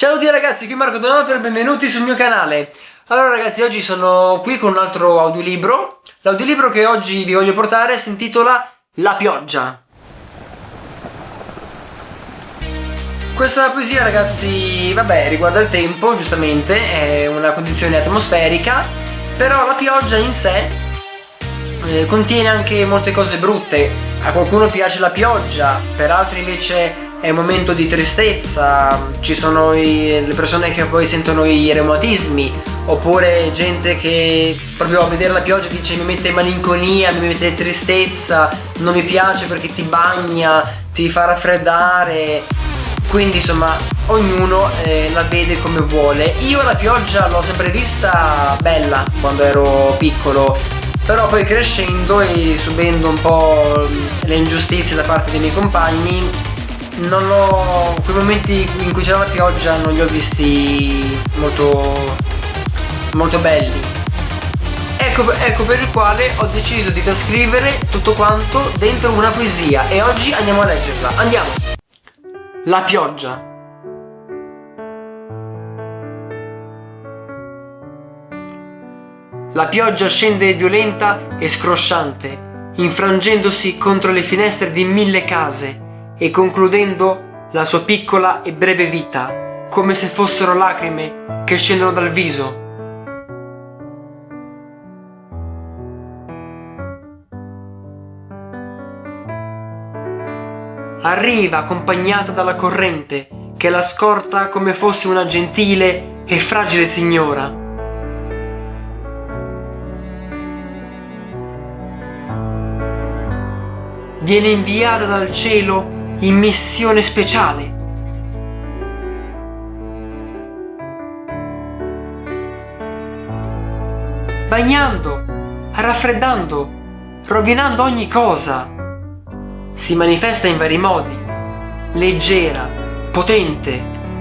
Ciao a tutti ragazzi, qui Marco Donato e benvenuti sul mio canale. Allora ragazzi, oggi sono qui con un altro audiolibro. L'audiolibro che oggi vi voglio portare si intitola La pioggia. Questa poesia ragazzi, vabbè, riguarda il tempo, giustamente, è una condizione atmosferica, però la pioggia in sé eh, contiene anche molte cose brutte. A qualcuno piace la pioggia, per altri invece è un momento di tristezza, ci sono i, le persone che poi sentono i reumatismi, oppure gente che proprio a vedere la pioggia dice mi mette malinconia, mi mette tristezza, non mi piace perché ti bagna, ti fa raffreddare. Quindi insomma ognuno eh, la vede come vuole. Io la pioggia l'ho sempre vista bella quando ero piccolo, però poi crescendo e subendo un po' le ingiustizie da parte dei miei compagni non l'ho quei momenti in cui c'era la pioggia non li ho visti molto molto belli. Ecco, ecco per il quale ho deciso di trascrivere tutto quanto dentro una poesia e oggi andiamo a leggerla. Andiamo! La pioggia. La pioggia scende violenta e scrosciante, infrangendosi contro le finestre di mille case, e concludendo la sua piccola e breve vita, come se fossero lacrime che scendono dal viso. Arriva accompagnata dalla corrente che la scorta come fosse una gentile e fragile signora. Viene inviata dal cielo in missione speciale. Bagnando, raffreddando, rovinando ogni cosa. Si manifesta in vari modi. Leggera, potente,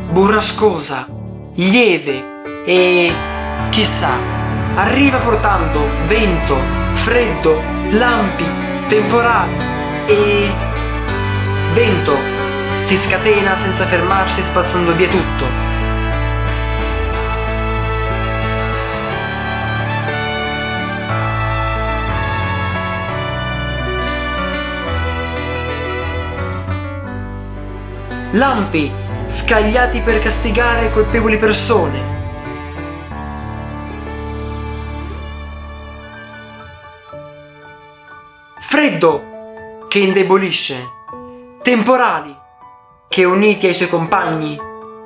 burrascosa, lieve e, chissà, arriva portando vento, freddo, lampi, temporali e Vento si scatena senza fermarsi spazzando via tutto. Lampi scagliati per castigare colpevoli persone. Freddo che indebolisce temporali che uniti ai suoi compagni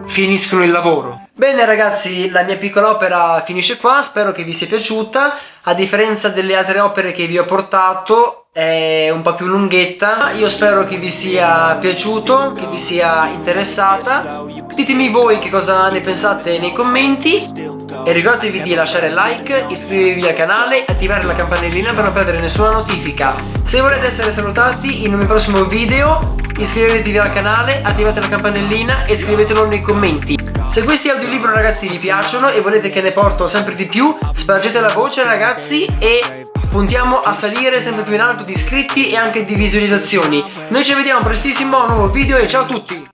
finiscono il lavoro. Bene ragazzi, la mia piccola opera finisce qua, spero che vi sia piaciuta. A differenza delle altre opere che vi ho portato, è un po' più lunghetta. Io spero che vi sia piaciuto, che vi sia interessata. Ditemi voi che cosa ne pensate nei commenti e ricordatevi di lasciare like, iscrivervi al canale attivare la campanellina per non perdere nessuna notifica. Se volete essere salutati in un mio prossimo video iscrivetevi al canale, attivate la campanellina e scrivetelo nei commenti. Se questi audiolibri ragazzi vi piacciono e volete che ne porto sempre di più, spargete la voce ragazzi e puntiamo a salire sempre più in alto di iscritti e anche di visualizzazioni. Noi ci vediamo prestissimo a un nuovo video e ciao a tutti!